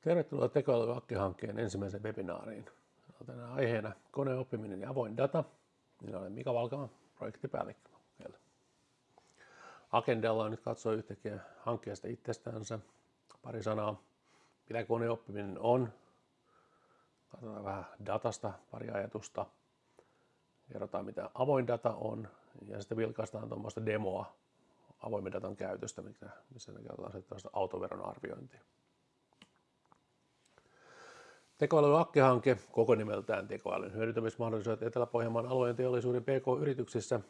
Tervetuloa tekoälyakki-hankkeen ensimmäiseen webinaariin. Tänään aiheena koneoppiminen ja avoin data. Minä olen Mika Valkama, projektipäällikkö. Agendalla on nyt katsoa yhtäkkiä hankkeesta itsestänsä. Pari sanaa, mitä koneoppiminen on. Katsotaan vähän datasta, pari ajatusta. Kerrotaan mitä avoin data on ja sitten vilkaistaan tuommoista demoa avoimen datan käytöstä, missä me katsotaan autoveron arviointia. Tekoälyn akkehanke, koko nimeltään tekoälyn hyödyntämismahdollisuudet Etelä-Pohjanmaan alueen teollisuuden PK-yrityksissä,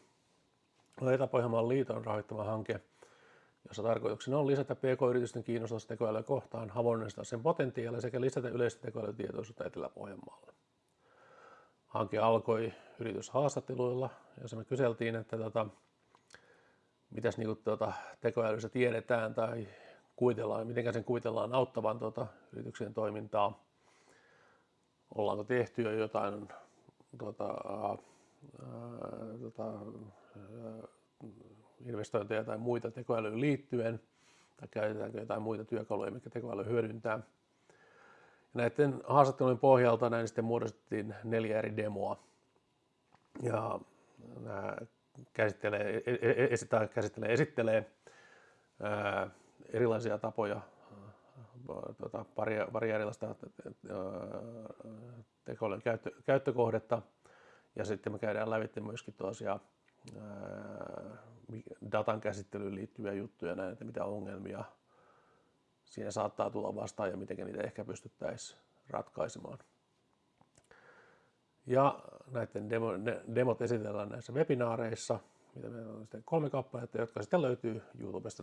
on Etelä-Pohjanmaan liiton rahoittama hanke, jossa tarkoituksena on lisätä PK-yritysten kiinnostusta tekoälyä kohtaan, havainnoistaa sen potentiaalia sekä lisätä yleistä tekoälytietoisuutta Etelä-Pohjanmaalla. Hanke alkoi yrityshaastatteluilla, jossa me kyseltiin, että tota, mitäs niinku tota, tekoälyssä tiedetään tai kuvitellaan, miten sen kuvitellaan auttavan tota, yrityksen toimintaa ollaanko tehty jo jotain tuota, ää, tuota, ää, investointeja tai muita tekoälyyn liittyen, tai käytetäänkö jotain muita työkaluja, mitkä tekoäly hyödyntää. Ja näiden haastattelujen pohjalta näin sitten muodostettiin neljä eri demoa. Ja nämä käsittelee, e, e, e, käsittelee, esittelee ää, erilaisia tapoja tuota, pari, pari erilaista tekoälyn käyttö, käyttökohdetta ja sitten me käydään lävitse myöskin tuollaisia datan käsittelyyn liittyviä juttuja näin, että mitä ongelmia siinä saattaa tulla vastaan ja miten niitä ehkä pystyttäisiin ratkaisemaan. Ja näiden demo, ne, demot esitellään näissä webinaareissa, mitä meillä on sitten kolme kappaletta, jotka sitten löytyy YouTubesta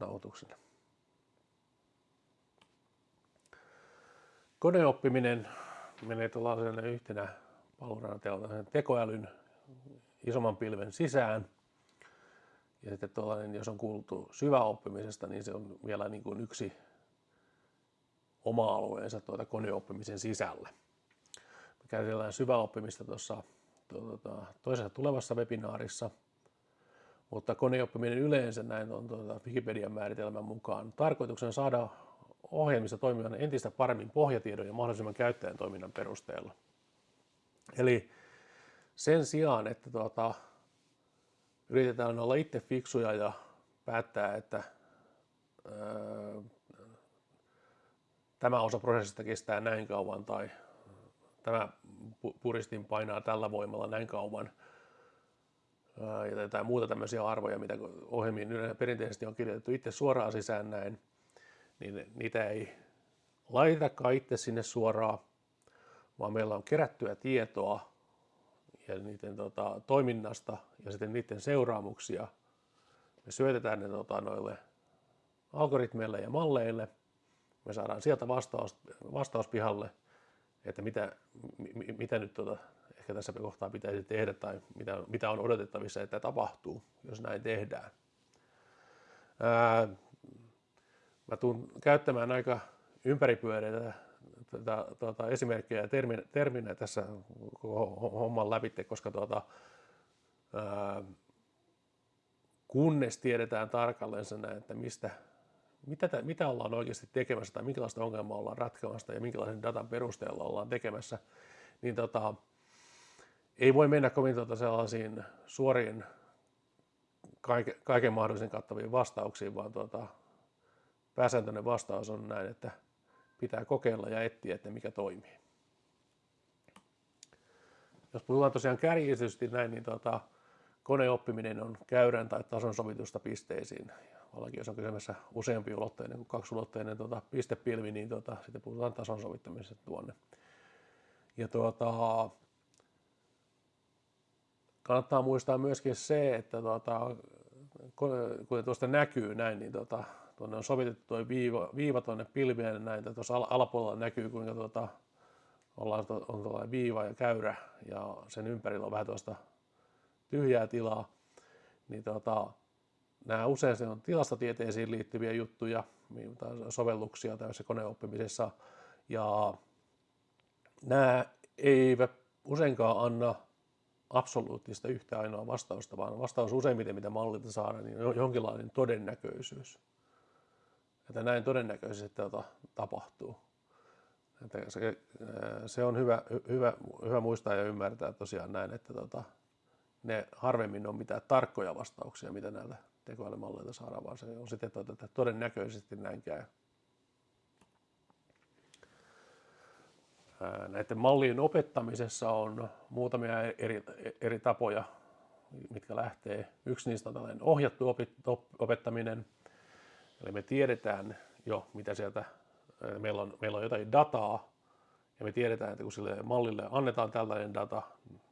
nauhoituksena. Koneoppiminen menee tuollaisena yhtenä palveluna tekoälyn isomman pilven sisään. Ja sitten tuollainen, jos on kuultu syväoppimisesta, niin se on vielä niin kuin yksi oma alueensa tuota koneoppimisen sisällä. Me käsitellään syväoppimista tuossa tuota, toisessa tulevassa webinaarissa, mutta koneoppiminen yleensä näin on tuota Wikipedian määritelmän mukaan tarkoituksena saada ohjelmista toimivan entistä paremmin pohjatiedon ja mahdollisimman käyttäjän toiminnan perusteella. Eli sen sijaan, että tuota, yritetään olla itse fiksuja ja päättää, että ää, tämä osa prosessista kestää näin kauan tai tämä puristin painaa tällä voimalla näin kauan ja jotain muuta tämmöisiä arvoja, mitä ohjelmiin perinteisesti on kirjoitettu itse suoraan sisään näin, niin niitä ei laitetakaan itse sinne suoraan, vaan meillä on kerättyä tietoa ja niiden tota, toiminnasta ja sitten niiden seuraamuksia. Me syötetään ne tota, noille algoritmeille ja malleille. Me saadaan sieltä vastaus, vastauspihalle, että mitä, mitä nyt tota, ehkä tässä kohtaa pitäisi tehdä tai mitä, mitä on odotettavissa, että tapahtuu, jos näin tehdään. Ää, Mä tuun käyttämään aika ympäripyöreitä tuota, tuota, esimerkkejä ja terminä, terminä tässä homman läpi, koska tuota, ää, kunnes tiedetään tarkalleen sen, että mistä, mitä, mitä ollaan oikeasti tekemässä tai minkälaista ongelmaa ollaan ratkemassa ja minkälaisen datan perusteella ollaan tekemässä, niin tota, ei voi mennä kovin tuota sellaisiin suoriin kaiken, kaiken mahdollisen kattaviin vastauksiin, vaan tuota, pääsääntöinen vastaus on näin, että pitää kokeilla ja etsiä, että mikä toimii. Jos puhutaan tosiaan kärjistysti näin, niin tuota, koneoppiminen on käyrän tai tason sovitusta pisteisiin. Vallakin jos on kysymässä useampi ulotteinen kuin kaksulotteinen tuota, pistepilvi, niin tuota, sitten puhutaan tason sovittamisesta tuonne. Ja tuota, kannattaa muistaa myöskin se, että tuota, kuten tuosta näkyy näin, niin tuota, tuonne on sovitettu tuo viiva, viiva tuonne pilvien näin, että tuossa alapuolella näkyy kuinka tuota, ollaan, on tuolla viiva ja käyrä ja sen ympärillä on vähän tuosta tyhjää tilaa, niin tuota, nämä usein se on tilastotieteisiin liittyviä juttuja, tai sovelluksia tämmöisessä koneoppimisessa, ja nämä eivät useinkaan anna absoluuttista yhtä ainoa vastausta, vaan vastaus useimmiten, mitä mallilta saadaan, niin on jonkinlainen todennäköisyys että näin todennäköisesti tota, tapahtuu. Että se, se on hyvä, hyvä, hyvä muistaa ja ymmärtää tosiaan näin, että tota, ne harvemmin on mitään tarkkoja vastauksia, mitä näiltä tekoälymalleilta saadaan, vaan se on sitten, että todennäköisesti näin käy. Näiden mallien opettamisessa on muutamia eri, eri tapoja, mitkä lähtee. Yksi niistä on tällainen ohjattu opettaminen, eli me tiedetään jo, mitä sieltä, meillä on, meillä on jotain dataa, ja me tiedetään, että kun sille mallille annetaan tällainen data,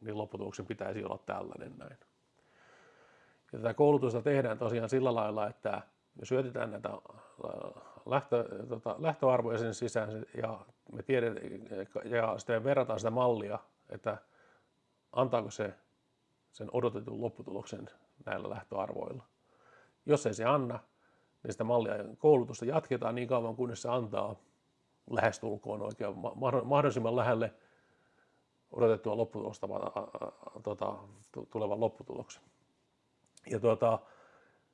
niin lopputuloksen pitäisi olla tällainen näin. Ja tätä koulutusta tehdään tosiaan sillä lailla, että me syötetään näitä lähtö, tota, lähtöarvoja sen sisään ja me tiedetään, ja sitten me verrataan sitä mallia, että antaako se sen odotetun lopputuloksen näillä lähtöarvoilla. Jos ei se anna, niin sitä mallia koulutusta jatketaan niin kauan, kunnes se antaa lähestulkoon oikein mahdollisimman lähelle odotettua lopputulosta tuota, tulevan lopputuloksen. Ja tuota,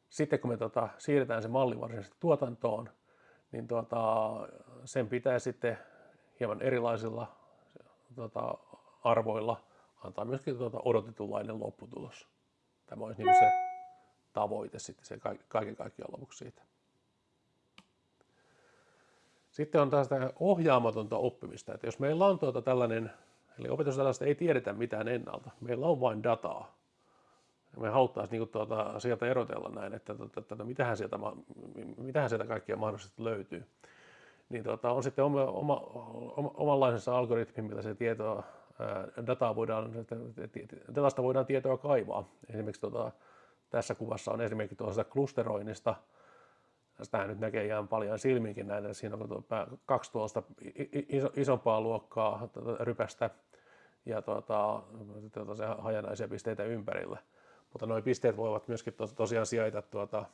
sitten kun me tuota, siirretään se malli varsinaisesti tuotantoon, niin tuota, sen pitää sitten hieman erilaisilla tuota, arvoilla antaa myöskin tuota, odotetunlainen lopputulos. Tämä olisi niin se tavoite sitten se kaiken kaikkiaan lopuksi siitä. Sitten on taas tämä ohjaamatonta oppimista, että jos meillä on tuota tällainen, eli opetusdatasta ei tiedetä mitään ennalta, meillä on vain dataa, me haluttaisiin niin tuota, sieltä erotella näin, että, että, että mitähän, sieltä, mitähän sieltä kaikkia mahdollisesti löytyy. Niin tuota, on sitten oma, oma, oma, omanlaisensa algoritmi, millä se tietoa, dataa voidaan, datasta voidaan tietoa kaivaa. Esimerkiksi tuota, tässä kuvassa on esimerkiksi tuosta klusteroinnista. Tästä nyt näkee ihan paljon silminkin näitä. Siinä on tuota, kaksi tuosta isompaa luokkaa tuota, rypästä ja tuota, tuota, se hajanaisia pisteitä ympärillä. Mutta nuo pisteet voivat myöskin tos, tosiaan sijaita tuota,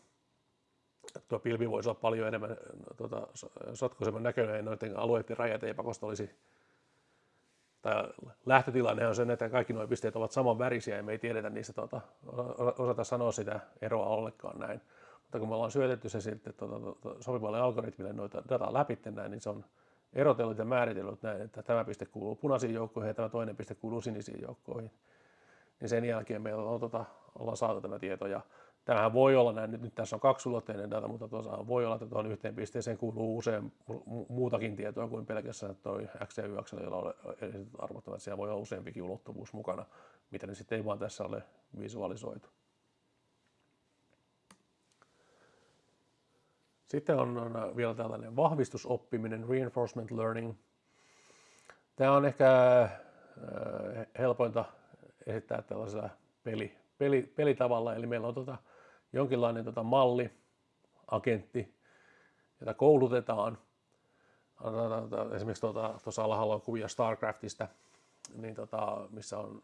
tuo pilvi voisi olla paljon enemmän tuota, sotkuisemman näköinen noiden alueiden rajat ei pakosta olisi tai lähtötilanne on se, että kaikki nuo pisteet ovat saman värisiä ja me ei tiedetä niistä tuota, osata sanoa sitä eroa ollenkaan näin. Mutta kun me ollaan syötetty se sitten tuota, tuota, sopivalle algoritmille noita dataa läpi näin, niin se on erotellut ja määritellyt näin, että tämä piste kuuluu punaisiin joukkoihin ja tämä toinen piste kuuluu sinisiin joukkoihin niin sen jälkeen meillä on, tota, ollaan saatu tämä tieto. Ja tämähän voi olla näin, nyt, tässä on kaksulotteinen data, mutta tuossa voi olla, että tuohon yhteen pisteeseen kuuluu usein muutakin tietoa kuin pelkästään tuo x ja y jolla on arvot, että siellä voi olla useampikin ulottuvuus mukana, mitä ne sitten ei vaan tässä ole visualisoitu. Sitten on, vielä tällainen vahvistusoppiminen, reinforcement learning. Tämä on ehkä helpointa esittää tällaisella peli, peli, pelitavalla, eli meillä on tota, jonkinlainen tota malli, agentti, jota koulutetaan. Esimerkiksi tuota, tuossa alhaalla on kuvia StarCraftista, niin tota, missä on,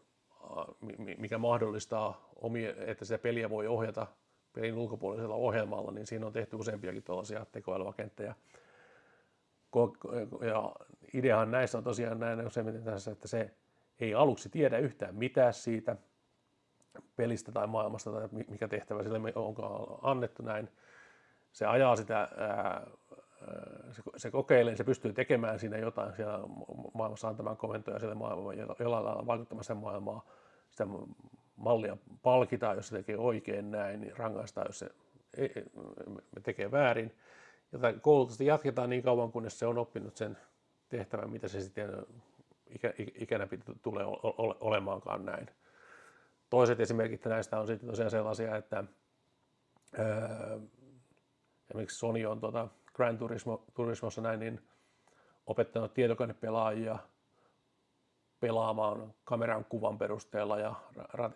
mikä mahdollistaa, omia, että sitä peliä voi ohjata pelin ulkopuolisella ohjelmalla, niin siinä on tehty useampiakin tällaisia tekoälyagentteja. Ja ideahan näissä on tosiaan näin useimmiten tässä, että se ei aluksi tiedä yhtään mitään siitä pelistä tai maailmasta tai mikä tehtävä sille onkaan annettu näin. Se ajaa sitä, ää, se, se kokeilee, se pystyy tekemään siinä jotain siellä maailmassa antamaan komentoja sille maailmaan, jollain lailla vaikuttamaan sen maailmaa. Sitä mallia palkitaan, jos se tekee oikein näin, niin rangaistaan, jos se ei, tekee väärin. Ja koulutusta jatketaan niin kauan, kunnes se on oppinut sen tehtävän, mitä se sitten ikä, ikänä tulee olemaankaan näin. Toiset esimerkit näistä on sitten tosiaan sellaisia, että ää, esimerkiksi Sony on tuota Grand Turismo, Turismossa näin, niin opettanut tietokonepelaajia pelaamaan kameran kuvan perusteella ja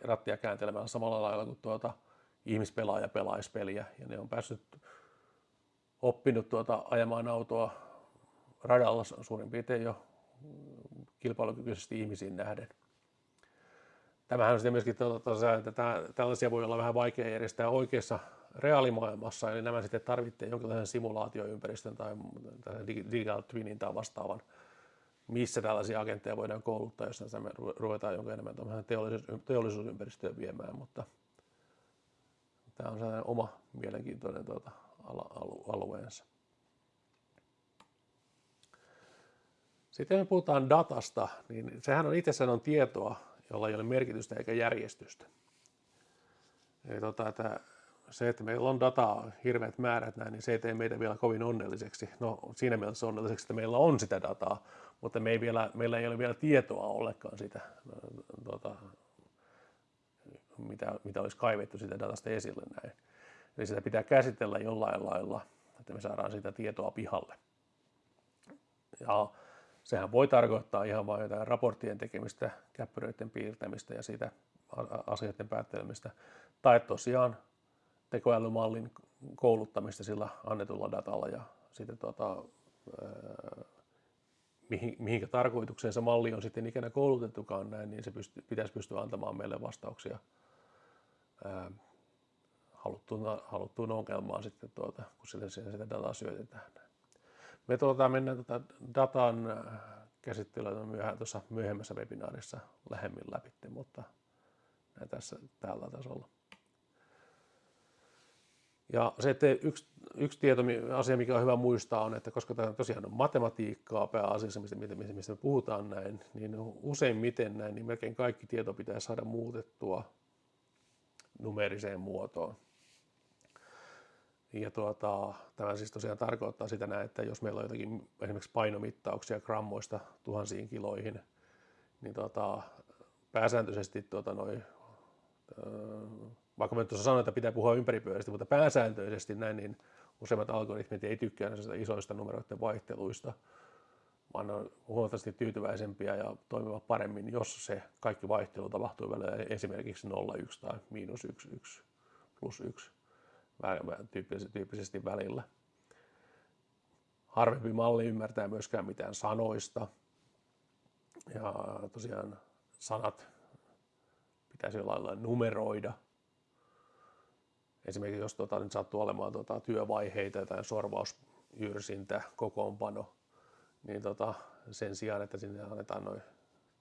rattia kääntelemällä samalla lailla kuin tuota ihmispelaaja pelaisi peliä. Ja ne on päässyt oppinut tuota ajamaan autoa radalla suurin piirtein jo kilpailukykyisesti ihmisiin nähden. Tämähän on sitten myöskin, että tällaisia voi olla vähän vaikea järjestää oikeassa reaalimaailmassa, eli nämä sitten tarvitsee jonkinlaisen simulaatioympäristön tai digital twinin tai vastaavan, missä tällaisia agentteja voidaan kouluttaa, jos me ruvetaan jonkin enemmän teollisuus, teollisuusympäristöön viemään, mutta tämä on sellainen oma mielenkiintoinen tuota, alueensa. Sitten me puhutaan datasta, niin sehän on itsessään on tietoa, jolla ei ole merkitystä eikä järjestystä. Eli tota, että se, että meillä on dataa hirveät määrät näin, niin se ei tee meitä vielä kovin onnelliseksi. No siinä mielessä onnelliseksi, että meillä on sitä dataa, mutta me ei vielä, meillä ei ole vielä tietoa ollenkaan sitä, tota, mitä, mitä olisi kaivettu sitä datasta esille näin. Eli sitä pitää käsitellä jollain lailla, että me saadaan sitä tietoa pihalle. Ja sehän voi tarkoittaa ihan vain jotain raporttien tekemistä, käppyröiden piirtämistä ja siitä asioiden päättelemistä. Tai tosiaan tekoälymallin kouluttamista sillä annetulla datalla ja sitten tuota, mihin, mihinkä tarkoitukseen se malli on sitten ikinä koulutettukaan näin, niin se pysty, pitäisi pystyä antamaan meille vastauksia ää, haluttuun, haluttuun ongelmaan sitten, tuota, kun sille sitä dataa syötetään. Me tuota, mennään tuota datan käsittelyä myöhään, tuossa myöhemmässä webinaarissa lähemmin läpi, mutta näin tässä tällä tasolla. Ja se, että yksi, yksi tieto, asia, mikä on hyvä muistaa, on, että koska tämä tosiaan on matematiikkaa pääasiassa, mistä, mistä, mistä me puhutaan näin, niin useimmiten näin, niin melkein kaikki tieto pitää saada muutettua numeriseen muotoon. Ja tuota, tämä siis tosiaan tarkoittaa sitä näin, että jos meillä on jotakin esimerkiksi painomittauksia grammoista tuhansiin kiloihin, niin tuota, pääsääntöisesti tuota, noi, vaikka mä tuossa sanoin, että pitää puhua ympäripyöristä, mutta pääsääntöisesti näin, niin useimmat algoritmit ei tykkää näistä isoista numeroiden vaihteluista, vaan ne on huomattavasti tyytyväisempiä ja toimivat paremmin, jos se kaikki vaihtelu tapahtuu välillä esimerkiksi 0,1 tai miinus 1, 1 plus 1 tyyppisesti välillä. Harvempi malli ymmärtää myöskään mitään sanoista. Ja tosiaan sanat pitäisi jollain lailla numeroida. Esimerkiksi jos tuota, nyt sattuu olemaan tuota, työvaiheita tai sorvausjyrsintä, kokoonpano, niin tota, sen sijaan, että sinne annetaan noin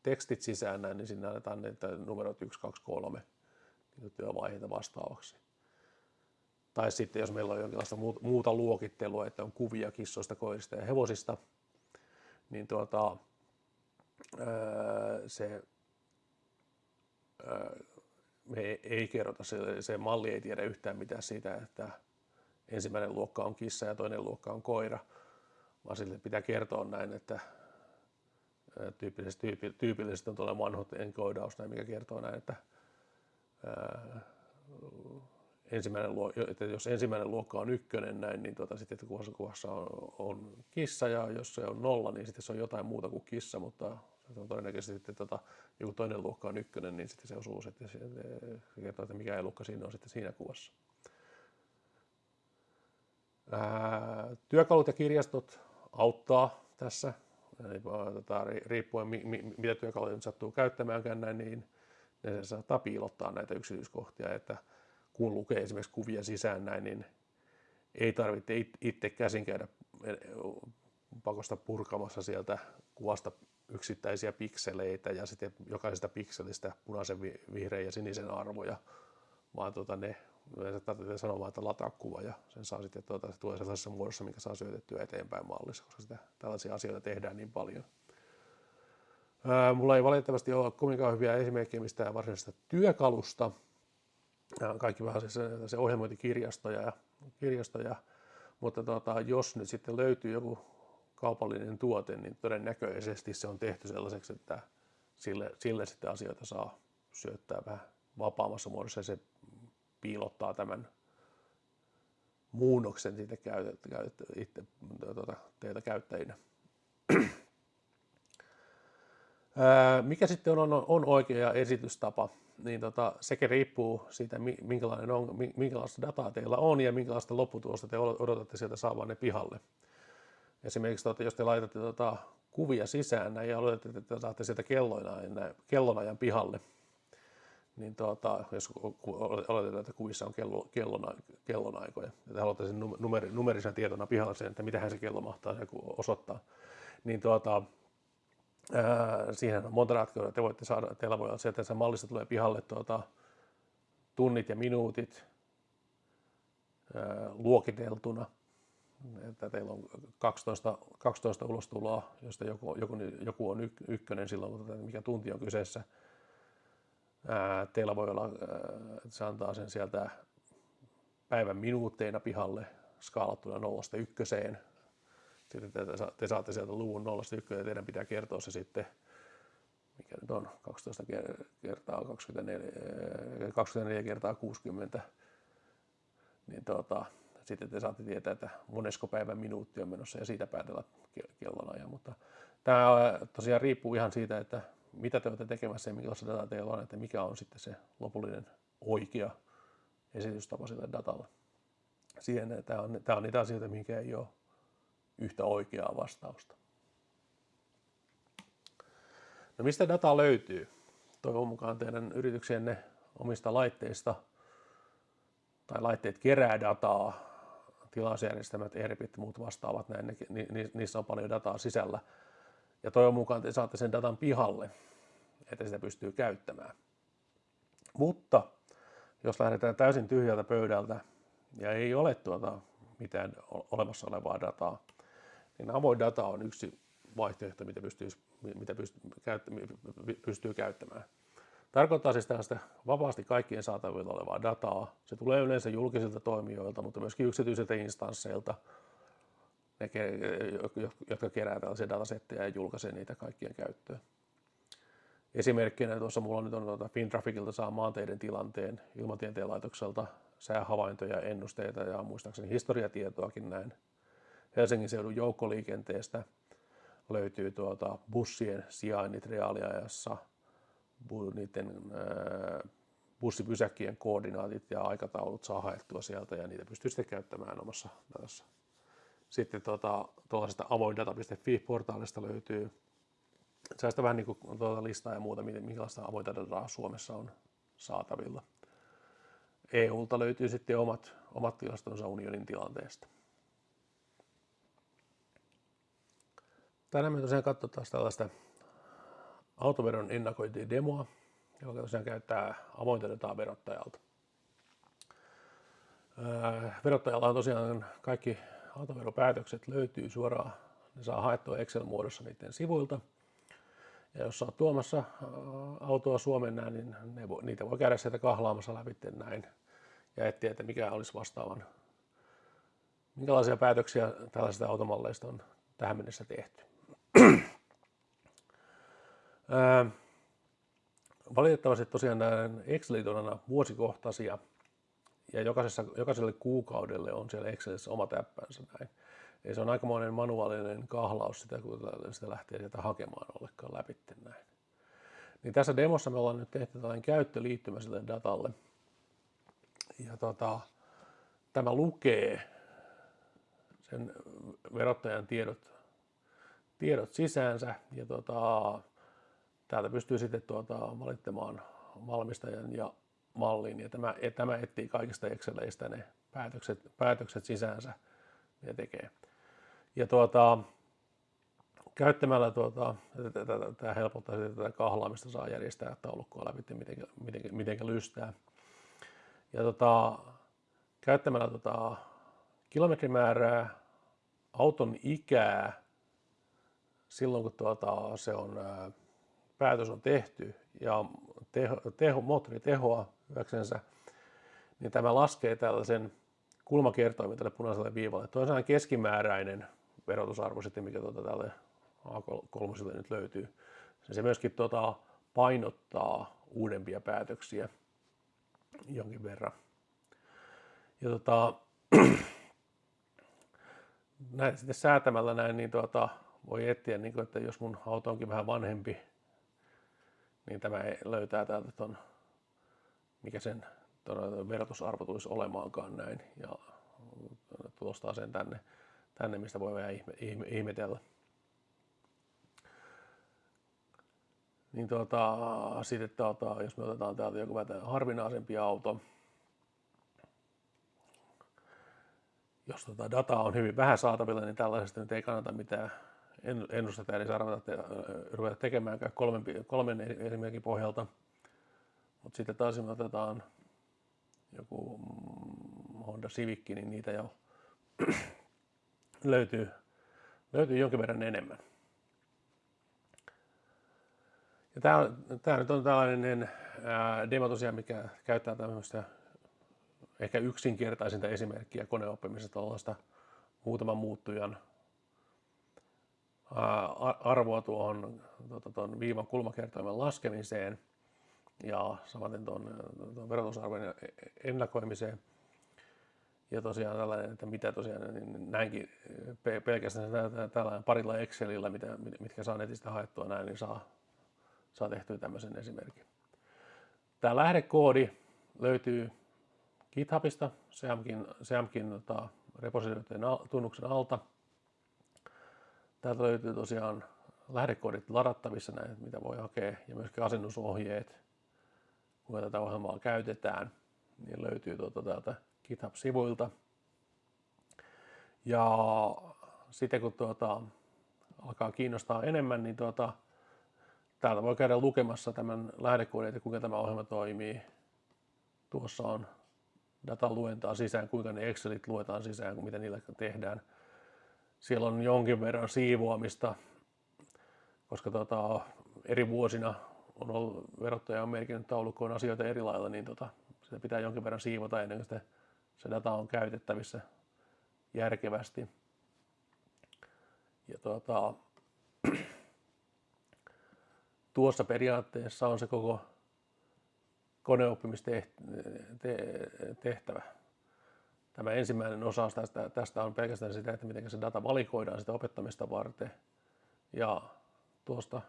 tekstit sisään niin sinne annetaan että numerot 1, 2, 3 niin työvaiheita vastaavaksi. Tai sitten jos meillä on jonkinlaista muuta luokittelua, että on kuvia kissoista, koirista ja hevosista, niin tuota, se me ei kerrota, se, se malli ei tiedä yhtään mitään siitä, että ensimmäinen luokka on kissa ja toinen luokka on koira, vaan sille pitää kertoa näin, että tyypillisesti, tyypillisesti on tuolla vanhot enkoodaus, mikä kertoo näin, että ensimmäinen luokka, että jos ensimmäinen luokka on ykkönen näin, niin tuota, sitten kuvassa, kuvassa on, on, kissa ja jos se on nolla, niin sitten se on jotain muuta kuin kissa, mutta se on todennäköisesti sitten tota, joku toinen luokka on ykkönen, niin sitten se osuu sitten, se, kertoo, että mikä luokka siinä on sitten siinä kuvassa. Ää, työkalut ja kirjastot auttaa tässä, Eli, tota, riippuen mi, mi, mitä työkaluja nyt sattuu käyttämäänkään näin, niin ne saattaa piilottaa näitä yksityiskohtia, että kun lukee esimerkiksi kuvia sisään näin, niin ei tarvitse itse käsin käydä eh, pakosta purkamassa sieltä kuvasta yksittäisiä pikseleitä ja sitten jokaisesta pikselistä punaisen, vihreän ja sinisen arvoja, vaan tuota ne tarvitsee sanoa että lataa kuva ja sen saa sitten, tuota, se tulee sellaisessa muodossa, mikä saa syötettyä eteenpäin mallissa, koska sitä, tällaisia asioita tehdään niin paljon. Ää, mulla ei valitettavasti ole kovinkaan hyviä esimerkkejä mistään varsinaisesta työkalusta, kaikki vähän se, se ohjelmointikirjastoja, ja, kirjastoja, mutta tota, jos nyt sitten löytyy joku kaupallinen tuote, niin todennäköisesti se on tehty sellaiseksi, että sille, sille sitten asioita saa syöttää vähän vapaammassa muodossa ja se piilottaa tämän muunnoksen siitä käytet, käytet, itse, tuota, teiltä käyttäjinä. Mikä sitten on, on, oikea esitystapa? niin tota, sekin riippuu siitä, minkälainen on, minkälaista dataa teillä on ja minkälaista lopputulosta te odotatte sieltä saavanne pihalle. Esimerkiksi tota, jos te laitatte tota, kuvia sisään ja oletatte, että te saatte sieltä kellonajan, kellonajan pihalle, niin tota, jos oletetaan, että kuvissa on kello, kellona, kellonaikoja, ja te haluatte sen numer, numerisen tietona pihalle sen, että mitähän se kello mahtaa osoittaa, niin tuota, siihen on monta ratkaisua. Te voitte saada, teillä voi olla se, että se mallista tulee pihalle tuota, tunnit ja minuutit ää, luokiteltuna. että teillä on 12, 12 ulostuloa, josta joku, joku, joku on ykkönen silloin, kun mikä tunti on kyseessä. Ää, teillä voi olla, että se antaa sen sieltä päivän minuutteina pihalle skaalattuna nollasta ykköseen. Sitten te, te saatte sieltä luvun nollasta ykköseen ja teidän pitää kertoa se sitten mikä nyt on 12 kertaa 24, 24 kertaa 60, niin tuota, sitten te saatte tietää, että monesko päivän minuutti on menossa ja siitä päätellä kellonajan. Mutta tämä tosiaan riippuu ihan siitä, että mitä te olette tekemässä ja millaista dataa teillä on, että mikä on sitten se lopullinen oikea esitystapa sille datalle. Siihen, tämä on, tämä on niitä asioita, mikä ei ole yhtä oikeaa vastausta. No mistä data löytyy? Toivon mukaan teidän yrityksenne omista laitteista tai laitteet kerää dataa, tilausjärjestelmät, ERPit muut vastaavat, näin, ni, niissä on paljon dataa sisällä. Ja toivon mukaan te saatte sen datan pihalle, että sitä pystyy käyttämään. Mutta jos lähdetään täysin tyhjältä pöydältä ja ei ole tuota mitään olemassa olevaa dataa, niin avoin data on yksi vaihtoehto, mitä pystyy, mitä pystyy käyttämään. Tarkoittaa siis tällaista vapaasti kaikkien saatavilla olevaa dataa. Se tulee yleensä julkisilta toimijoilta, mutta myöskin yksityisiltä instansseilta, ne, jotka kerää tällaisia datasetteja ja julkaisee niitä kaikkien käyttöön. Esimerkkinä tuossa mulla nyt on tuota Fintraficilta saa maanteiden tilanteen, ilmatieteen laitokselta säähavaintoja, ennusteita ja muistaakseni historiatietoakin näin. Helsingin seudun joukkoliikenteestä löytyy tuota bussien sijainnit reaaliajassa, niiden bussipysäkkien koordinaatit ja aikataulut saa haettua sieltä ja niitä pystyy sitten käyttämään omassa datassa. Sitten tuota, tuollaisesta avoindata.fi-portaalista löytyy sellaista vähän niin kuin tuota listaa ja muuta, minkälaista avointa dataa Suomessa on saatavilla. EUlta löytyy sitten omat, omat tilastonsa unionin tilanteesta. Tänään me tosiaan katsotaan tällaista autoveron ennakointidemoa, joka tosiaan käyttää avointa dataa verottajalta. Verottajalla on tosiaan kaikki autoveropäätökset löytyy suoraan, ne saa haettua Excel-muodossa niiden sivuilta. Ja jos olet tuomassa autoa Suomen näin, niin ne voi, niitä voi käydä sieltä kahlaamassa läpi näin ja etsiä, että mikä olisi vastaavan, minkälaisia päätöksiä tällaisista automalleista on tähän mennessä tehty. Valitettavasti tosiaan nämä Excelit on aina vuosikohtaisia ja jokaisessa, jokaiselle kuukaudelle on siellä Excelissä oma täppänsä näin. Ja se on aikamoinen manuaalinen kahlaus sitä, kun sitä lähtee sieltä hakemaan ollenkaan läpi näin. Niin tässä demossa me ollaan nyt tehty tällainen käyttöliittymä sille datalle. Ja tota, tämä lukee sen verottajan tiedot tiedot sisäänsä ja tota, täältä pystyy sitten tuota, valittamaan valmistajan ja mallin ja tämä, ja tämä etsii kaikista Exceleistä ne päätökset, päätökset sisäänsä ja tekee. Ja tuota, käyttämällä tuota, tämä helpottaa sitä, tätä kahlaamista saa järjestää taulukkoa läpi, miten, miten, miten lystää. Ja tota, käyttämällä tota, kilometrimäärää, auton ikää silloin kun tuota, se on, päätös on tehty ja teho, teho, moottoritehoa hyväksensä, niin tämä laskee tällaisen kulmakertoimen tälle punaiselle viivalle. Tuo on keskimääräinen verotusarvo sitten, mikä tuota tälle A3 nyt löytyy. Se myöskin tuota, painottaa uudempia päätöksiä jonkin verran. Ja tuota, näin, sitten säätämällä näin, niin tuota, voi etsiä, niin kuin, että jos mun auto onkin vähän vanhempi, niin tämä löytää täältä ton, mikä sen verotusarvo tulisi olemaankaan näin ja tulostaa sen tänne, tänne mistä voi vähän ihme, ihme, ihmetellä. Niin tuota, sitten tuota, jos me otetaan täältä joku vähän harvinaisempi auto, jos tuota dataa on hyvin vähän saatavilla, niin tällaisesta nyt ei kannata mitään ennustetta, eli saa ruveta tekemäänkään kolmen, kolmen esimerkin pohjalta. Mutta sitten taas me otetaan joku Honda Civic, niin niitä jo löytyy, löytyy jonkin verran enemmän. Ja tämä, tämä nyt on tällainen ää, demo tosiaan, mikä käyttää tämmöistä ehkä yksinkertaisinta esimerkkiä koneoppimisesta tuollaista muutaman muuttujan arvoa tuohon tuota, tuon viivan kulmakertoimen laskemiseen ja samaten tuon, tuon verotusarvojen ennakoimiseen. Ja tosiaan tällainen, että mitä tosiaan, niin näinkin pelkästään tällainen parilla Excelillä, mitä, mitkä saa netistä haettua näin, niin saa, saa tehtyä tämmöisen esimerkin. Tämä lähdekoodi löytyy GitHubista, SEAMKin, SEAMKin tota, repositoiden tunnuksen alta. Täältä löytyy tosiaan lähdekoodit ladattavissa, näin, mitä voi hakea, ja myöskin asennusohjeet, kuinka tätä ohjelmaa käytetään, niin löytyy tuota täältä GitHub-sivuilta. Ja sitten kun tuota, alkaa kiinnostaa enemmän, niin tuota, täältä voi käydä lukemassa tämän lähdekoodin, että kuinka tämä ohjelma toimii. Tuossa on data luentaa sisään, kuinka ne Excelit luetaan sisään, mitä niillä tehdään. Siellä on jonkin verran siivoamista, koska tota, eri vuosina on ollut, verottaja on merkinnyt taulukkoon asioita eri lailla, niin tota, sitä pitää jonkin verran siivota ennen kuin se data on käytettävissä järkevästi. Ja tota, tuossa periaatteessa on se koko koneoppimistehtävä. Tämä ensimmäinen osa tästä, tästä on pelkästään sitä, että miten se data valikoidaan sitä opettamista varten. Ja tuosta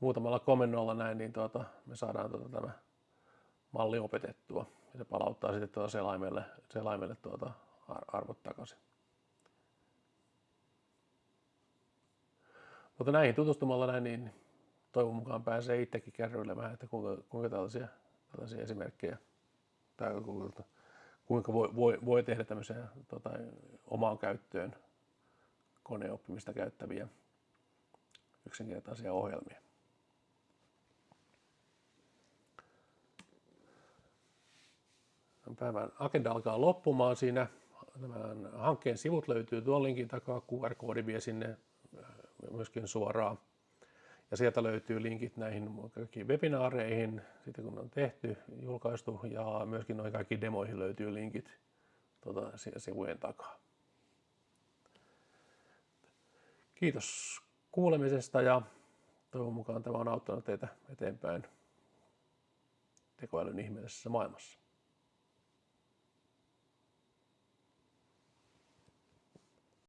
muutamalla komennolla näin, niin tuota, me saadaan tuota, tämä malli opetettua. Ja se palauttaa sitten tuota selaimelle, selaimelle tuota arvot takaisin. Mutta näihin tutustumalla näin, niin toivon mukaan pääsee itsekin kärryilemään, että kuinka, kuinka tällaisia, tällaisia esimerkkejä tai kuinka, kuinka voi, voi, voi tehdä tämmöisiä tota, omaan käyttöön koneoppimista käyttäviä yksinkertaisia ohjelmia. Päivän agenda alkaa loppumaan siinä. Tämän hankkeen sivut löytyy tuon linkin takaa. QR-koodi vie sinne myöskin suoraan ja sieltä löytyy linkit näihin kaikkiin webinaareihin, sitten kun on tehty, julkaistu, ja myöskin noihin kaikkiin demoihin löytyy linkit tuota, sivujen takaa. Kiitos kuulemisesta ja toivon mukaan tämä on auttanut teitä eteenpäin tekoälyn ihmeellisessä maailmassa.